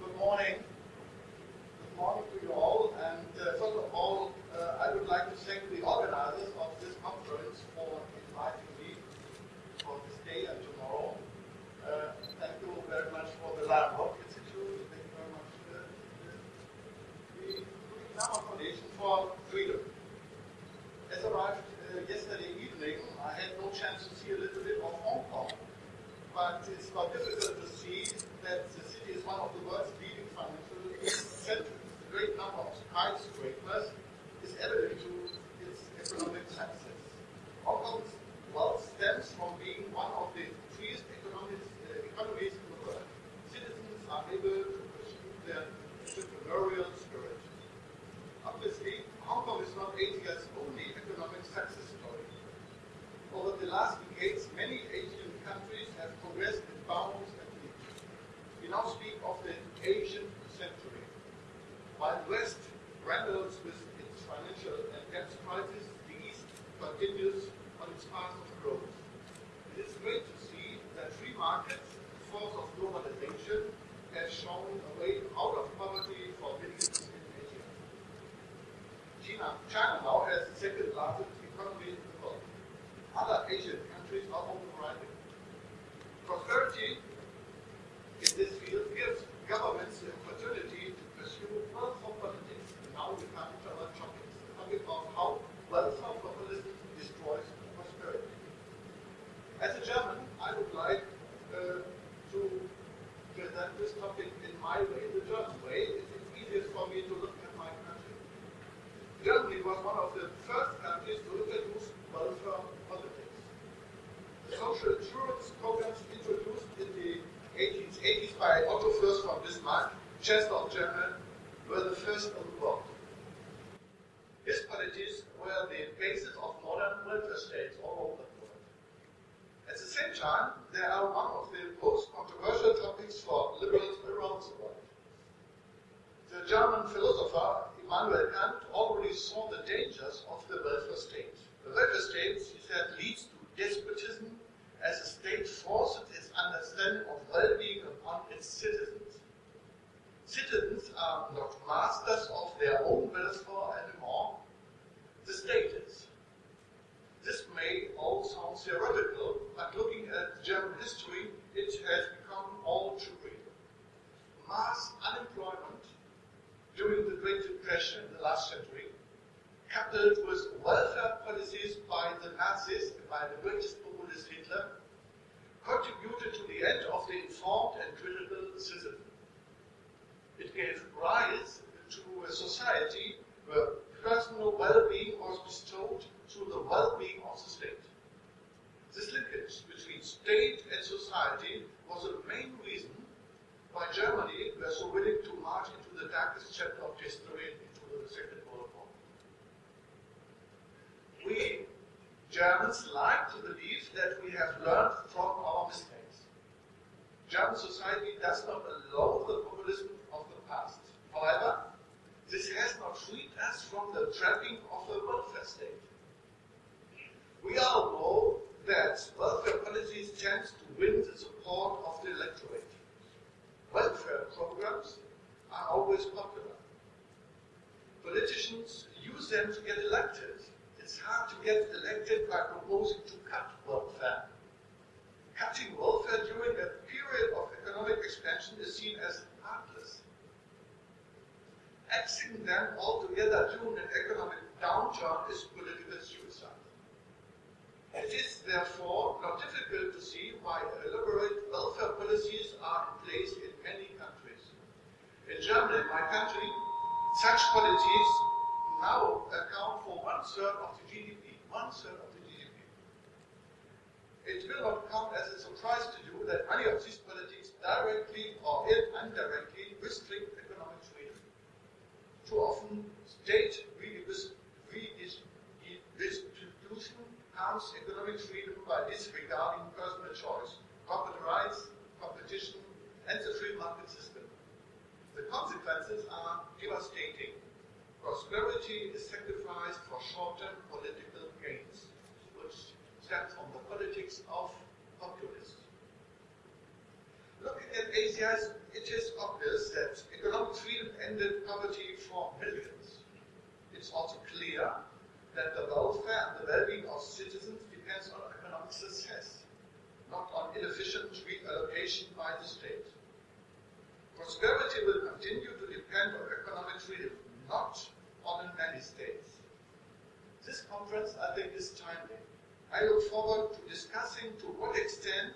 Good morning. Good morning to you all. And uh, first of all, uh, I would like to thank the organizers of this conference for inviting me for this day and tomorrow. Uh, thank you very much for the Lion Rock Institute. Thank you very much. Uh, the Naumann Foundation for Freedom. As arrived uh, yesterday evening, I had no chance to see a little bit of Hong Kong. But it's not difficult to see that the city is one of the world's leading financial centers. The great number of skyscrapers is evident to its economic success. Hong Kong's wealth stems from being one of the freest economies, uh, economies in the world. Citizens are able to pursue their entrepreneurial spirit. Obviously, Hong Kong is not Asia's only economic success story. Over the last decades, many Asian countries have progressed in bounds and we now speak of the Asian century. While the West wrangles with its financial and debt crisis, the East continues on its path of growth. It is great to see that free markets, the force of globalization, have shown a way out of poverty for millions in Asia. China, China now has the second largest economy in the world. Other Asian countries are on the rise. Prosperity in this field gives governments the opportunity to pursue welfare politics. And now we come to other topics, the topic of how welfare populism destroys prosperity. As a German, I would like uh, to present this topic in my way, the German way. It is easiest for me to look at my country. Germany was one of the first countries to introduce welfare politics. The social insurance programs introduced in the 1880s by Otto Fürst von Bismarck, Chancellor of Germany, were the first in the world. His policies were the basis of modern welfare states all over the world. At the same time, they are one of the most controversial topics for liberals around the world. The German philosopher Immanuel Kant already saw the dangers of the welfare state. The welfare state, he said, leads to despotism as a state forces its understanding of well-being upon its citizens. Citizens are not masters of their own welfare anymore. The state is. This may all sound theoretical, but looking at German history, it has become all too real. Mass unemployment during the Great In the last century, coupled with welfare policies by the Nazis, by the greatest populist Hitler, contributed to the end of the informed and critical citizen. It gave rise to a society where personal well-being was bestowed through the well-being of the state. This linkage between state and society was the main reason why Germany was so willing to march into the darkest chapter of history, Second. We Germans like to believe that we have learned from our mistakes. German society does not allow the populism of the past. However, this has not freed us from the trapping of the welfare state. We all know that welfare policies tend to win the support of the electorate. Welfare programs are always popular. Politicians use them to get elected it's hard to get elected by proposing to cut welfare. Cutting welfare during a period of economic expansion is seen as heartless. Axing them altogether during an economic downturn is political suicide. It is therefore not difficult to see why elaborate welfare policies are in place in many countries. In Germany, my country, such policies now account for one third of the GDP. One third of the GDP. It will not come as a surprise to you that many of these politics directly or indirectly restrict economic freedom. Too often, state redistribution harms economic freedom by disregarding personal choice, corporate rights, competition, and the free market system. The are devastating Prosperity is sacrificed for short-term political gains, which stems from the politics of populists. Looking at Asia, it it is obvious that economic freedom ended poverty for millions. It's also clear that the welfare and the well-being of citizens depends on economic success, not on inefficient reallocation by the state. Prosperity will continue to depend on economic freedom, not on many states. This conference, I think, is timely. I look forward to discussing to what extent